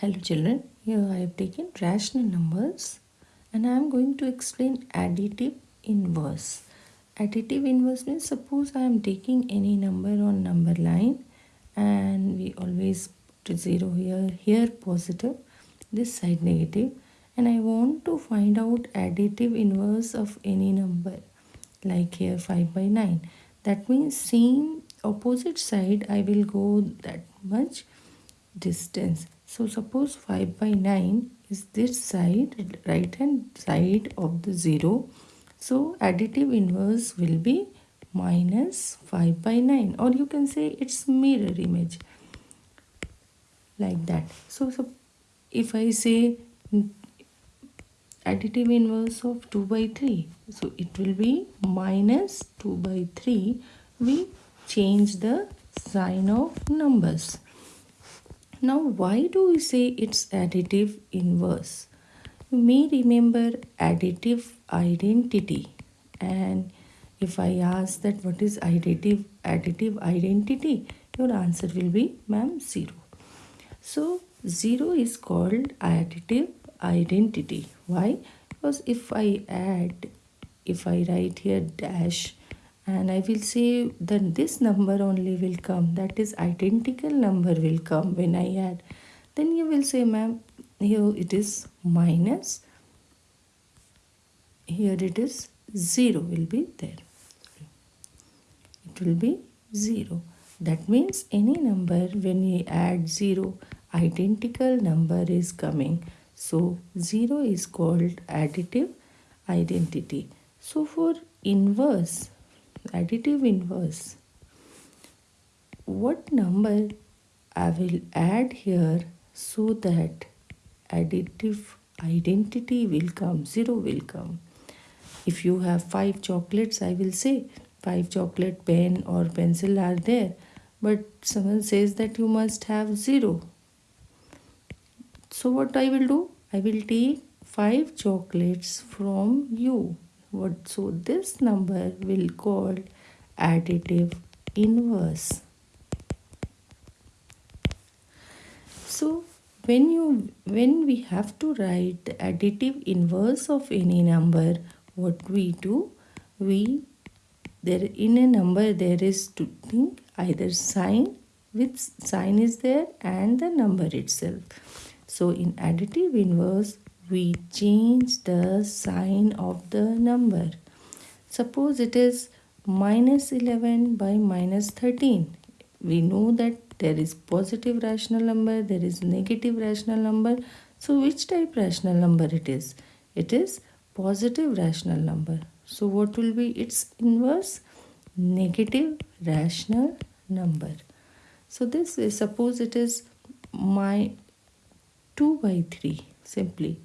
Hello children, here I have taken rational numbers and I am going to explain additive inverse. Additive inverse means suppose I am taking any number on number line and we always put 0 here, here positive, this side negative and I want to find out additive inverse of any number like here 5 by 9. That means same opposite side I will go that much distance so suppose 5 by 9 is this side, right hand side of the 0. So additive inverse will be minus 5 by 9 or you can say it's mirror image like that. So, so if I say additive inverse of 2 by 3 so it will be minus 2 by 3 we change the sign of numbers now, why do we say it's additive inverse? You may remember additive identity. And if I ask that what is additive, additive identity, your answer will be, ma'am, 0. So, 0 is called additive identity. Why? Because if I add, if I write here dash, and I will say then this number only will come that is identical number will come when I add. Then you will say ma'am here it is minus here it is 0 will be there. It will be 0 that means any number when we add 0 identical number is coming. So 0 is called additive identity. So for inverse additive inverse. What number I will add here so that additive identity will come 0 will come. If you have 5 chocolates I will say 5 chocolate pen or pencil are there but someone says that you must have 0 so what I will do? I will take 5 chocolates from you what? So this number will called additive inverse. So when you when we have to write the additive inverse of any number what we do? We there in a number there is to think either sign which sign is there and the number itself. So in additive inverse we change the sign of the number. Suppose it is minus 11 by minus 13. We know that there is positive rational number, there is negative rational number. So which type rational number it is? It is positive rational number. So what will be its inverse? Negative rational number. So this is suppose it is my 2 by 3 simply.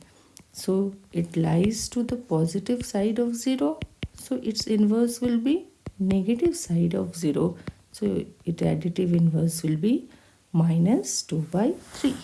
So it lies to the positive side of 0. So its inverse will be negative side of 0. So its additive inverse will be minus 2 by 3.